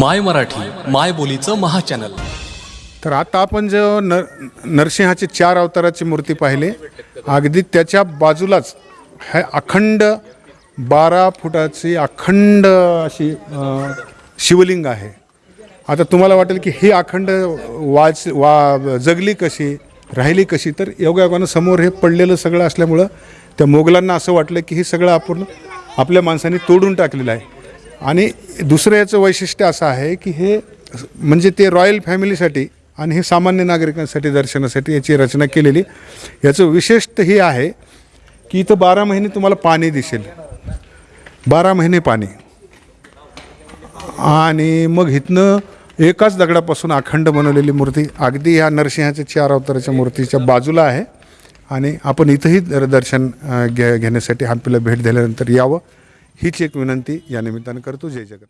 माय मराठी माय बोलीचं महाचॅनल. तर आता आपण जो न नरसिंहाचे चार अवताराची मूर्ती पाहिली अगदी त्याच्या बाजूलाच हे अखंड बारा फुटाची अखंड अशी अ, शिवलिंग आहे. आता तुम्हाला वाटेल की ही अखंड वाच वा जगली कशी राहिली कशी तर योगायोगानं समोर हे पडलेलं सगळं असल्यामुळं त्या मोगलांना असं वाटलं की हे सगळं आपण आपल्या माणसांनी तोडून टाकलेलं आहे. आणि दुसरं याचं वैशिष्ट्य असं आहे की हे म्हणजे ते रॉयल फॅमिलीसाठी आणि हे सामान्य नागरिकांसाठी दर्शनासाठी याची रचना केलेली. याचं विशेषत हे आहे की इथं बारा महिने तुम्हाला पाणी दिसेल. बारा महिने पाणी. आणि मग इथनं एकाच दगडापासून अखंड बनवलेली मूर्ती अगदी ह्या नरसिंहाच्या चार अवताराच्या मूर्तीच्या बाजूला आहे. आणि आपण इथंही दर्शन घे घेण्यासाठी हम्पीला भेट दिल्यानंतर यावं. हीच एक विनंती या निमित्तानं करतो. जय जगत.